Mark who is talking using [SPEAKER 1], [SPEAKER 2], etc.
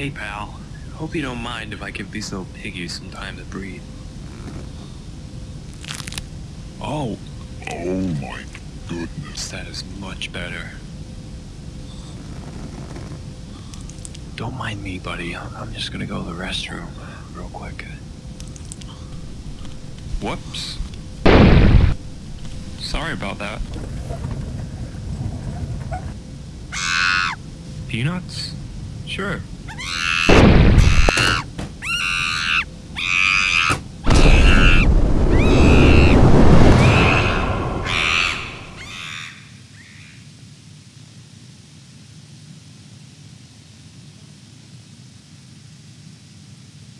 [SPEAKER 1] Hey, pal. Hope you don't mind if I give these little piggies some time to breathe. Oh,
[SPEAKER 2] Oh my goodness.
[SPEAKER 1] that is much better. Don't mind me, buddy. I'm just gonna go to the restroom real quick. Whoops. Sorry about that. Peanuts? Sure.